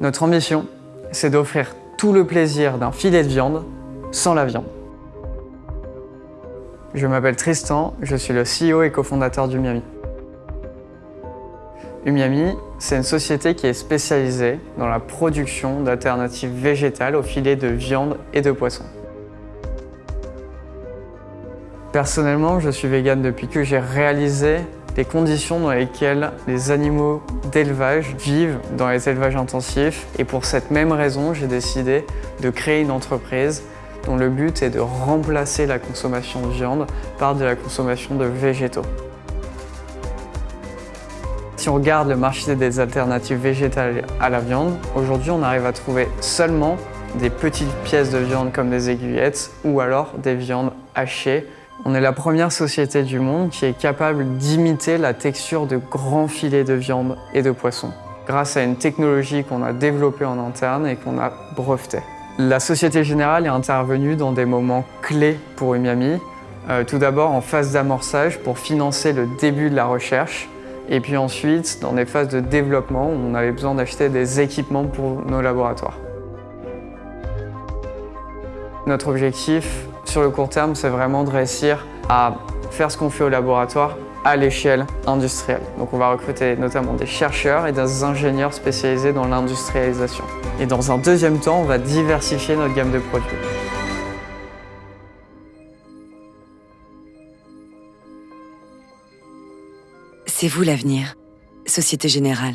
Notre ambition, c'est d'offrir tout le plaisir d'un filet de viande sans la viande. Je m'appelle Tristan, je suis le CEO et cofondateur d'Umiami. Umiami, c'est une société qui est spécialisée dans la production d'alternatives végétales au filet de viande et de poisson. Personnellement, je suis vegan depuis que j'ai réalisé les conditions dans lesquelles les animaux d'élevage vivent dans les élevages intensifs. Et pour cette même raison, j'ai décidé de créer une entreprise dont le but est de remplacer la consommation de viande par de la consommation de végétaux. Si on regarde le marché des alternatives végétales à la viande, aujourd'hui on arrive à trouver seulement des petites pièces de viande comme des aiguillettes ou alors des viandes hachées on est la première société du monde qui est capable d'imiter la texture de grands filets de viande et de poisson, grâce à une technologie qu'on a développée en interne et qu'on a brevetée. La Société Générale est intervenue dans des moments clés pour Umiami. Euh, tout d'abord en phase d'amorçage pour financer le début de la recherche, et puis ensuite dans des phases de développement où on avait besoin d'acheter des équipements pour nos laboratoires. Notre objectif sur le court terme, c'est vraiment de réussir à faire ce qu'on fait au laboratoire à l'échelle industrielle. Donc on va recruter notamment des chercheurs et des ingénieurs spécialisés dans l'industrialisation. Et dans un deuxième temps, on va diversifier notre gamme de produits. C'est vous l'avenir, Société Générale.